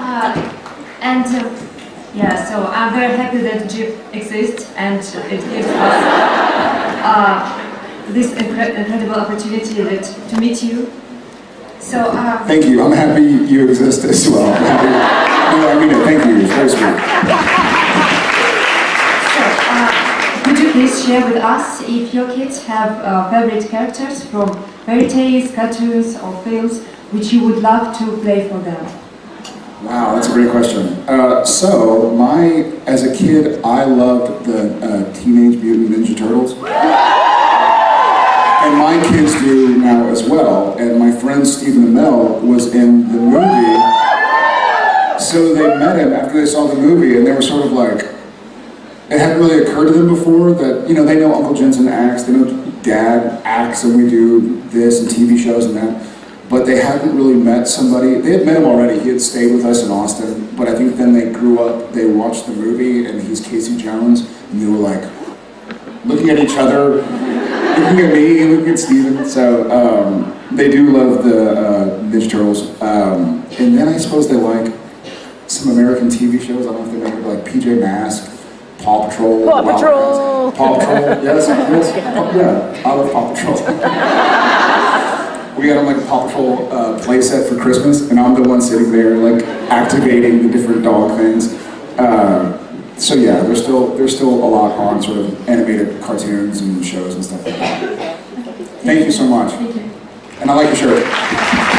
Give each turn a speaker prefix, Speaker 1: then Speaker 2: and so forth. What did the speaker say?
Speaker 1: Uh, and uh, yeah, so I'm very happy that JIB exists and it gives us uh, this incre incredible opportunity that, to meet you. So, uh,
Speaker 2: Thank you. I'm happy you exist as well. I'm happy. No, I mean it. Thank you. It's very sweet.
Speaker 1: so uh, could you please share with us if your kids have uh, favorite characters from fairy tales, cartoons, or films which you would love to play for them?
Speaker 2: Wow, that's a great question. Uh, so, my as a kid, I loved the uh, Teenage Mutant Ninja Turtles. And my kids do now as well. And my friend Stephen Amell was in the movie. So they met him after they saw the movie and they were sort of like, it hadn't really occurred to them before that, you know, they know Uncle Jensen acts, they know Dad acts and we do this and TV shows and that. But they hadn't really met somebody, they had met him already, he had stayed with us in Austin, but I think then they grew up, they watched the movie and he's Casey Jones, and they were like, looking at each other, looking at me, looking at Stephen. So um, they do love the uh, Ninja Turtles. Um, and then I suppose they like some American TV shows. I don't know if they remember like PJ Masks, Paw Patrol.
Speaker 3: Paw Patrol.
Speaker 2: Paw Patrol, yes, yes. Yeah, I love Paw Patrol. We got them like a Paw Patrol uh, playset for Christmas, and I'm the one sitting there like activating the different dog things. Uh, so yeah, there's still there's still a lot on sort of animated cartoons and shows and stuff like that. Thank you so much.
Speaker 1: Thank you.
Speaker 2: And I like your shirt.